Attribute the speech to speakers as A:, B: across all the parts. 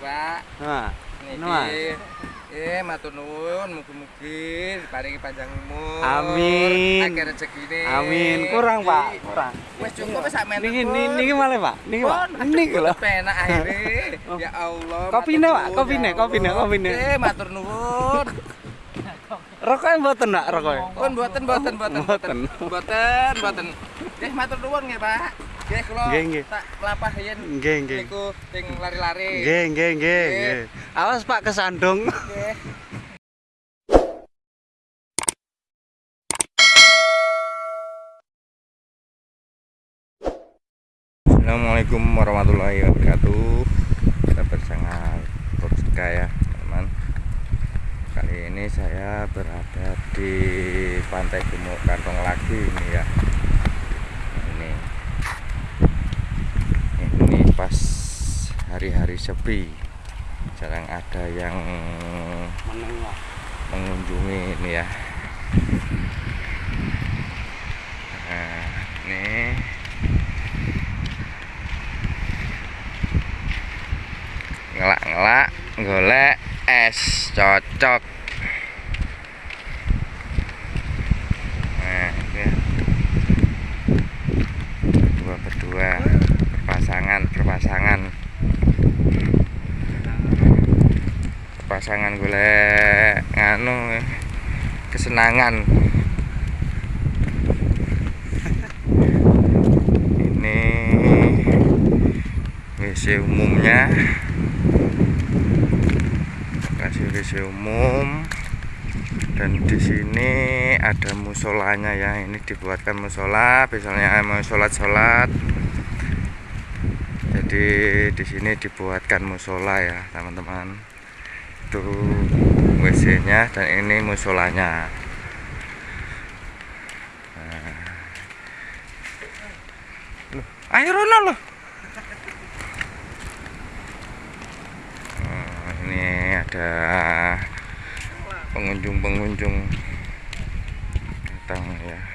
A: Pak.
B: Nah,
A: Niki. Eh, matur nuwun, mugi-mugi diparingi panjang umur.
B: Amin.
A: Akeh rezekine.
B: amin. Kurang, Pak. Kurang.
A: Wis cukup wis sak meter.
B: Niki niki, niki Pak. Niki, Pak. Niki lho.
A: Penak akhirnya.
B: Oh.
A: Ya Allah.
B: Kopine, Pak, kopine, kopine, kopine.
A: Eh, matur nuwun.
B: Rokoknya mboten, Nak, rokoknya.
A: Pun mboten mboten mboten
B: Mboten.
A: Mboten mboten. Nggih matur nuwun nggih, Pak. Nggih kula
B: Nggih, nggih.
A: tak mlampah yen
B: Nggih, nggih.
A: niku sing lari-lari.
B: Nggih, nggih, nggih,
A: Nggih.
B: nggih. Awas, Pak, kesandung.
A: Nggih. Assalamualaikum warahmatullahi wabarakatuh Kita bersama Boska ya teman Kali ini saya berada di Pantai Gemuk Kantong lagi ini ya Ini Ini pas hari-hari sepi. Jarang ada yang mengunjungi ini ya. Nah ini. Ngelak-ngelak golek es cocok. Nah ini berdua berdua berpasangan berpasangan berpasangan golek nganu kesenangan. Ini WC umumnya. Lokasi WC umum. Dan di sini ada musolanya ya ini dibuatkan musola misalnya mau sholat sholat jadi di sini dibuatkan musola ya teman-teman itu WC nya dan ini musolanya Nah. Loh, loh Oh, ini ada pengunjung-pengunjung datang ya.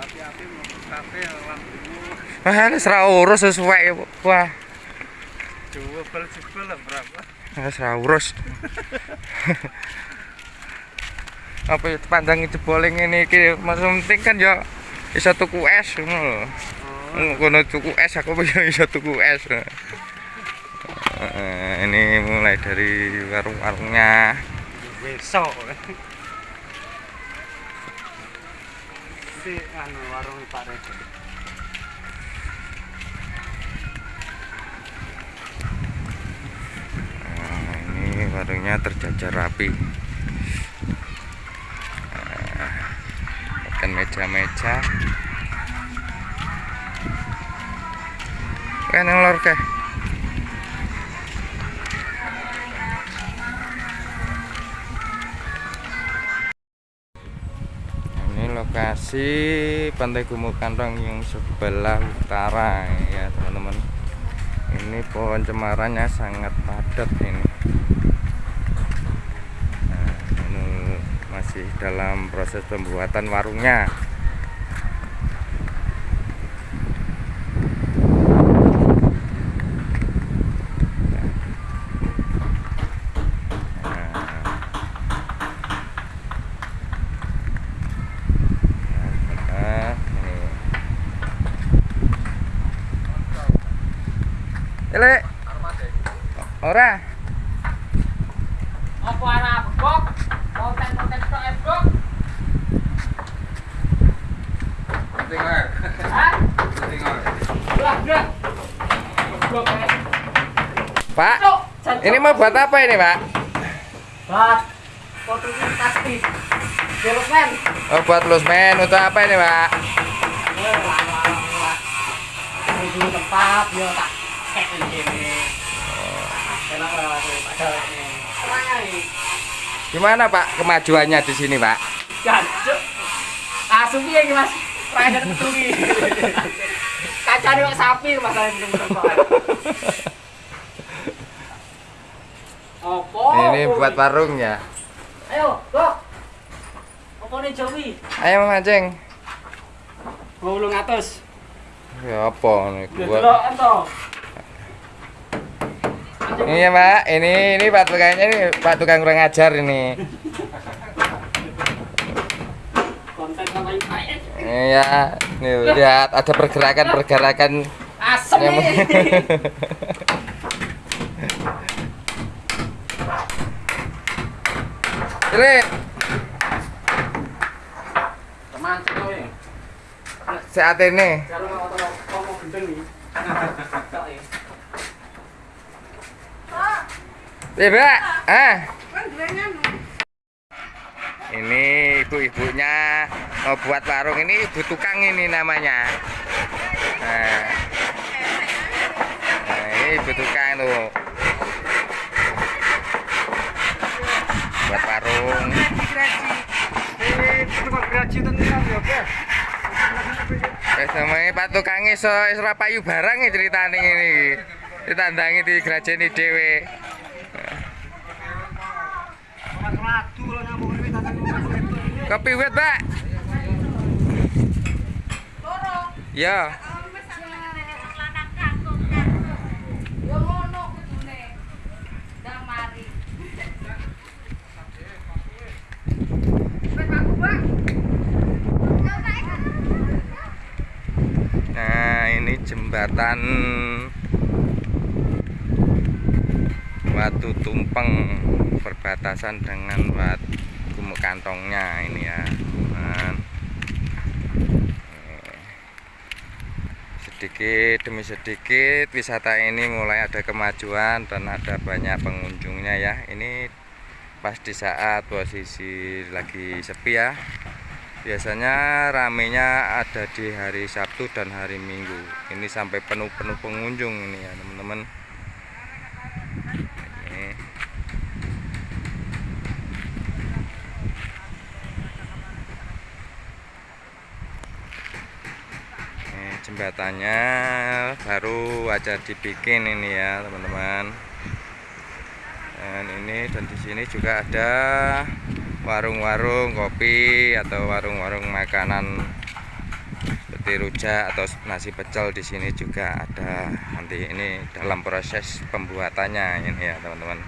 B: Api-api mlebu kafe lampumu
A: Wah, ini serah urus sesuai ya, Bu. Wah,
B: jebel-jebel lah berapa?
A: ini serah urus. Apa ya panjang itu boling ini iki Mas penting kan ya bisa tuku es ngono lho.
B: Oh,
A: Kono tuku es aku bisa bisa tuku es. Eh, ini mulai dari warung-warungnya.
B: besok. Si anu warung Pak Rego.
A: Nah, ini warungnya terjajar rapi. Nah, meja-meja. Kan yang lor keh. Lokasi Pantai Gumuk Kantong yang sebelah utara ya teman-teman. Ini pohon cemarannya sangat padat ini. Nah, ini masih dalam proses pembuatan warungnya. Nah, ini. Ele. Ora.
C: Apa arah bok? Konten-konten tok e bok? Hah? Lah, lah. Bok e.
A: Pak, ini mau buat apa ini, Pak?
C: Bat. Fotonya pasti. Development.
A: Oh, buat lusmen untuk apa ini, Pak?
C: Eh. Ini tempat, yo tak ada ini?
A: Gimana, Pak, kemajuannya di sini, Pak?
C: Jancuk. Asu piye iki, Mas? Rada keturi. Kacane kok sapi masalah. Apa?
A: Ini buat warungnya.
C: Ayo, Bok. Apa nih Jowi?
A: Ayo mancing.
C: Gua ulung atus.
A: Ya apa nih
C: Ya
A: buat
C: delok ento.
A: Iya pak, ini ini pak tukangnya ini pak tukang kurang ajar ini. Iya, nih lihat ada pergerakan pergerakan
C: Asem
A: yang. Ini.
C: Teman
A: saat ini.
C: Kalau nggak otong ngomong gendeng nih. Ya.
A: Iya pak, ah. Ini ibu-ibunya mau buat warung ini ibu tukang ini namanya. Nah, nah ini ibu tukang tuh. Buat warung. Eh sama Pak Tukang iso iso payu barang ceritane ngene iki. Ditandangi di grajeni dhewe. Kopi wit, Pak. Ya. Nah, ini jembatan Watu Tumpeng perbatasan dengan Wat Gumuk Kantongnya ini ya. teman. Sedikit demi sedikit wisata ini mulai ada kemajuan dan ada banyak pengunjungnya ya. Ini pas di saat posisi lagi sepi ya biasanya ramenya ada di hari Sabtu dan hari Minggu ini sampai penuh-penuh pengunjung ini ya teman-teman Ini. Ini jembatannya baru aja dibikin ini ya teman-teman. Dan ini dan di sini juga ada warung-warung kopi atau warung-warung makanan seperti rujak atau nasi pecel di sini juga ada. Nanti ini dalam proses pembuatannya ini ya teman-teman